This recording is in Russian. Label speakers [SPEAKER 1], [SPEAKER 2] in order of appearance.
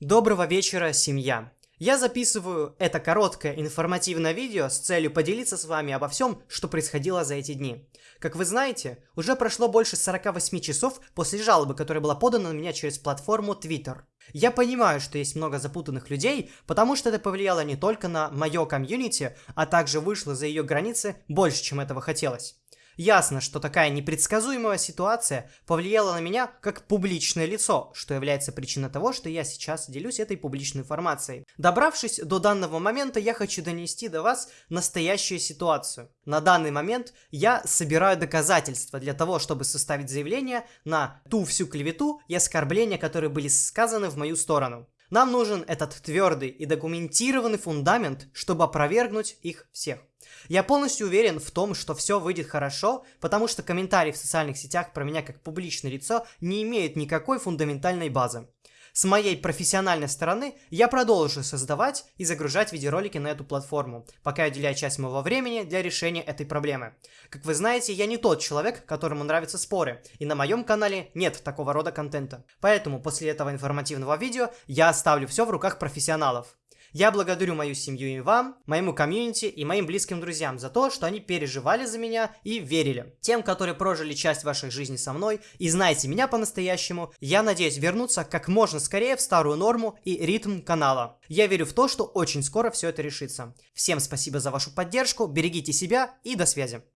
[SPEAKER 1] Доброго вечера, семья! Я записываю это короткое информативное видео с целью поделиться с вами обо всем, что происходило за эти дни. Как вы знаете, уже прошло больше 48 часов после жалобы, которая была подана на меня через платформу Twitter. Я понимаю, что есть много запутанных людей, потому что это повлияло не только на мое комьюнити, а также вышло за ее границы больше, чем этого хотелось. Ясно, что такая непредсказуемая ситуация повлияла на меня как публичное лицо, что является причиной того, что я сейчас делюсь этой публичной информацией. Добравшись до данного момента, я хочу донести до вас настоящую ситуацию. На данный момент я собираю доказательства для того, чтобы составить заявление на ту всю клевету и оскорбления, которые были сказаны в мою сторону. Нам нужен этот твердый и документированный фундамент, чтобы опровергнуть их всех. Я полностью уверен в том, что все выйдет хорошо, потому что комментарии в социальных сетях про меня как публичное лицо не имеют никакой фундаментальной базы. С моей профессиональной стороны я продолжу создавать и загружать видеоролики на эту платформу, пока я уделяю часть моего времени для решения этой проблемы. Как вы знаете, я не тот человек, которому нравятся споры, и на моем канале нет такого рода контента. Поэтому после этого информативного видео я оставлю все в руках профессионалов. Я благодарю мою семью и вам, моему комьюнити и моим близким друзьям за то, что они переживали за меня и верили. Тем, которые прожили часть ваших жизней со мной и знаете меня по-настоящему, я надеюсь вернуться как можно скорее в старую норму и ритм канала. Я верю в то, что очень скоро все это решится. Всем спасибо за вашу поддержку, берегите себя и до связи.